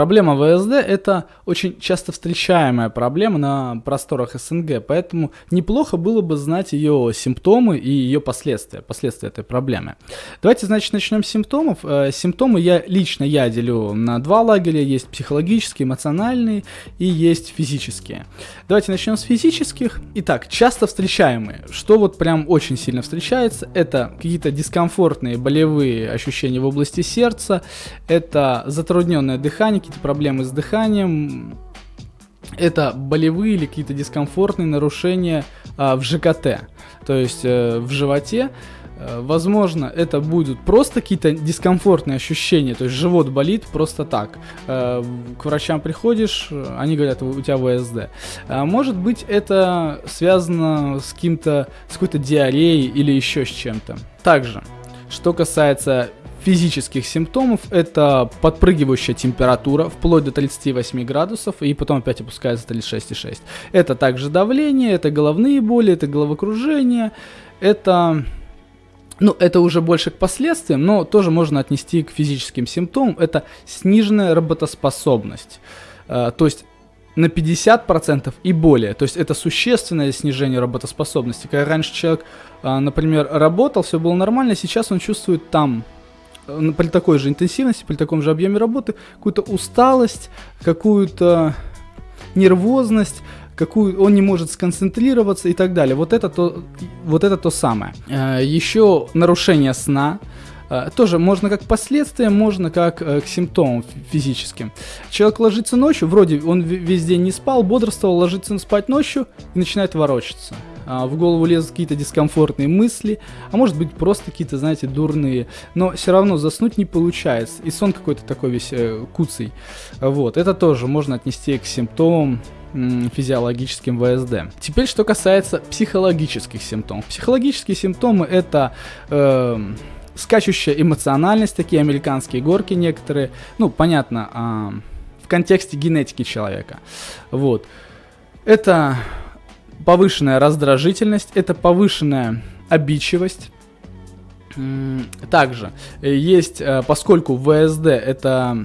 Проблема ВСД это очень часто встречаемая проблема на просторах СНГ, поэтому неплохо было бы знать ее симптомы и ее последствия, последствия этой проблемы. Давайте, значит, начнем с симптомов. Э, симптомы я лично я делю на два лагеря, есть психологические, эмоциональные и есть физические. Давайте начнем с физических. Итак, часто встречаемые, что вот прям очень сильно встречается, это какие-то дискомфортные болевые ощущения в области сердца, это затрудненное дыхание, какие-то проблемы с дыханием, это болевые или какие-то дискомфортные нарушения а, в ЖКТ, то есть э, в животе. Э, возможно, это будут просто какие-то дискомфортные ощущения, то есть живот болит просто так. Э, к врачам приходишь, они говорят, у тебя ВСД. А может быть, это связано с каким-то, с какой-то диареей или еще с чем-то. Также, что касается физических симптомов это подпрыгивающая температура вплоть до 38 градусов и потом опять опускается 36,6. Это также давление, это головные боли, это головокружение, это... Ну, это уже больше к последствиям, но тоже можно отнести к физическим симптомам. Это сниженная работоспособность. Э, то есть на 50% и более. То есть это существенное снижение работоспособности. Когда раньше человек, э, например, работал, все было нормально, сейчас он чувствует там при такой же интенсивности, при таком же объеме работы, какую-то усталость, какую-то нервозность, какую он не может сконцентрироваться и так далее. Вот это то, вот это то самое. Э, Еще нарушение сна. Э, тоже можно как последствия, можно как э, к симптомам физическим. Человек ложится ночью, вроде он весь день не спал, бодрствовал, ложится спать ночью и начинает ворочаться. А, в голову лезут какие-то дискомфортные мысли, а может быть просто какие-то, знаете, дурные, но все равно заснуть не получается, и сон какой-то такой весь э, куцый. Вот, это тоже можно отнести к симптомам физиологическим ВСД. Теперь, что касается психологических симптомов. Психологические симптомы это э, скачущая эмоциональность, такие американские горки некоторые. Ну, понятно, э, в контексте генетики человека. Вот. Это повышенная раздражительность, это повышенная обидчивость. Также э, есть, э, поскольку ВСД это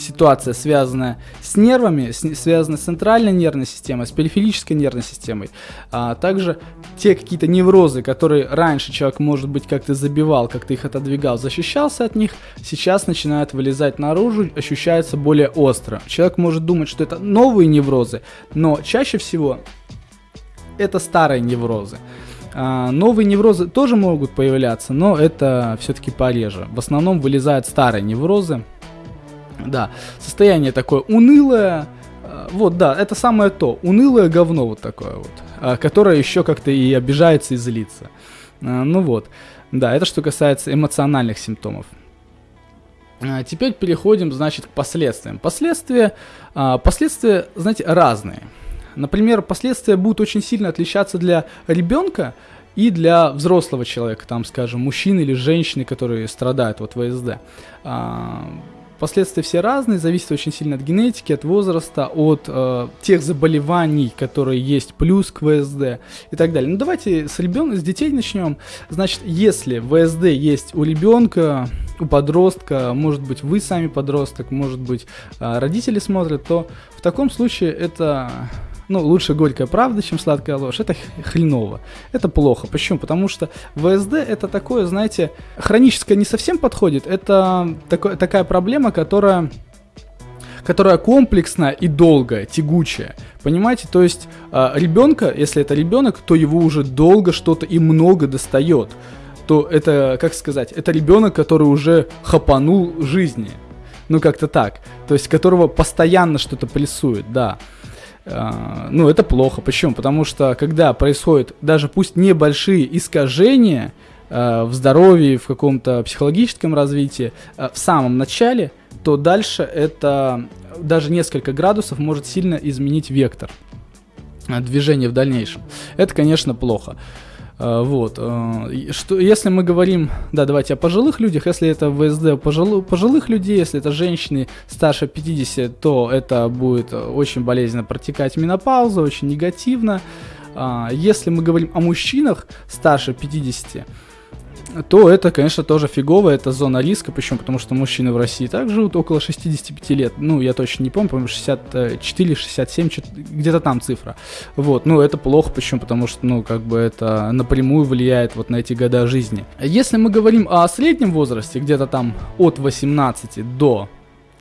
ситуация, связанная с нервами, с, связанная с центральной нервной системой, с периферической нервной системой, а также те какие-то неврозы, которые раньше человек, может быть, как-то забивал, как-то их отодвигал, защищался от них, сейчас начинают вылезать наружу, ощущаются более остро. Человек может думать, что это новые неврозы, но чаще всего это старые неврозы. А, новые неврозы тоже могут появляться, но это все-таки пореже. В основном вылезают старые неврозы. Да, состояние такое унылое. А, вот, да, это самое то. Унылое говно вот такое вот. А, которое еще как-то и обижается и злится. Ну вот. Да, это что касается эмоциональных симптомов. Теперь переходим, значит, к последствиям. Последствия, последствия, знаете, разные. Например, последствия будут очень сильно отличаться для ребенка и для взрослого человека, там, скажем, мужчины или женщины, которые страдают от ВСД. А, последствия все разные, зависят очень сильно от генетики, от возраста, от э, тех заболеваний, которые есть, плюс к ВСД и так далее. Ну давайте с ребенка, с детей начнем. Значит, если ВСД есть у ребенка, у подростка, может быть вы сами подросток, может быть э, родители смотрят, то в таком случае это ну, лучше горькая правда, чем сладкая ложь, это хреново. Это плохо. Почему? Потому что ВСД это такое, знаете, хроническое не совсем подходит. Это такое, такая проблема, которая которая комплексная и долгая, тягучая. Понимаете, то есть э, ребенка, если это ребенок, то его уже долго что-то и много достает. То это, как сказать, это ребенок, который уже хапанул жизни. Ну, как-то так. То есть, которого постоянно что-то прессует, да. А, ну, это плохо. Почему? Потому что когда происходят даже пусть небольшие искажения э, в здоровье, в каком-то психологическом развитии э, в самом начале, то дальше это даже несколько градусов может сильно изменить вектор движения в дальнейшем. Это, конечно, плохо. А, вот. А, что, если мы говорим, да, давайте о пожилых людях, если это ВСД пожилых, пожилых людей, если это женщины старше 50, то это будет очень болезненно протекать менопауза, очень негативно. А, если мы говорим о мужчинах старше 50, то это, конечно, тоже фигово, это зона риска, почему? Потому что мужчины в России так живут около 65 лет, ну, я точно не помню, по-моему, 64, 67, где-то там цифра. Вот, ну, это плохо, почему? Потому что, ну, как бы это напрямую влияет вот на эти года жизни. Если мы говорим о среднем возрасте, где-то там от 18 до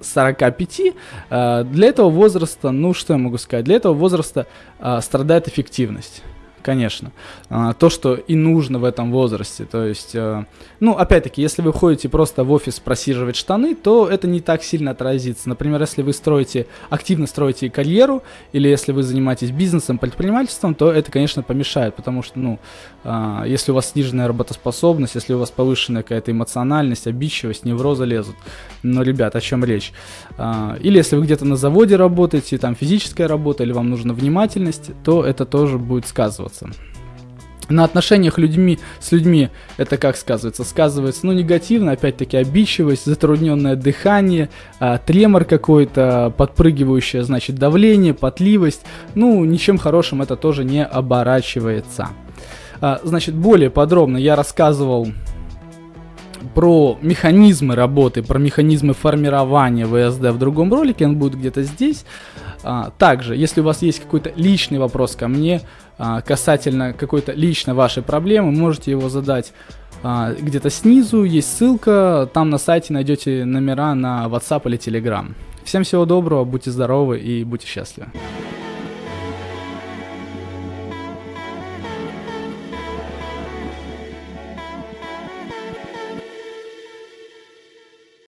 45, э, для этого возраста, ну что я могу сказать, для этого возраста э, страдает эффективность конечно. А, то, что и нужно в этом возрасте. То есть, э, ну, опять-таки, если вы ходите просто в офис просиживать штаны, то это не так сильно отразится. Например, если вы строите, активно строите карьеру, или если вы занимаетесь бизнесом, предпринимательством, то это, конечно, помешает, потому что, ну, а, если у вас сниженная работоспособность, если у вас повышенная какая-то эмоциональность, обидчивость, неврозы лезут. Но, ребят, о чем речь? А, или если вы где-то на заводе работаете, там физическая работа, или вам нужна внимательность, то это тоже будет сказываться сказываться. На отношениях людьми, с людьми это как сказывается? Сказывается, ну, негативно, опять-таки, обидчивость, затрудненное дыхание, а, тремор какой-то, подпрыгивающее, значит, давление, потливость. Ну, ничем хорошим это тоже не оборачивается. А, значит, более подробно я рассказывал про механизмы работы, про механизмы формирования ВСД в другом ролике, он будет где-то здесь. А, также, если у вас есть какой-то личный вопрос ко мне, а, касательно какой-то лично вашей проблемы, можете его задать а, где-то снизу, есть ссылка, там на сайте найдете номера на WhatsApp или Telegram. Всем всего доброго, будьте здоровы и будьте счастливы.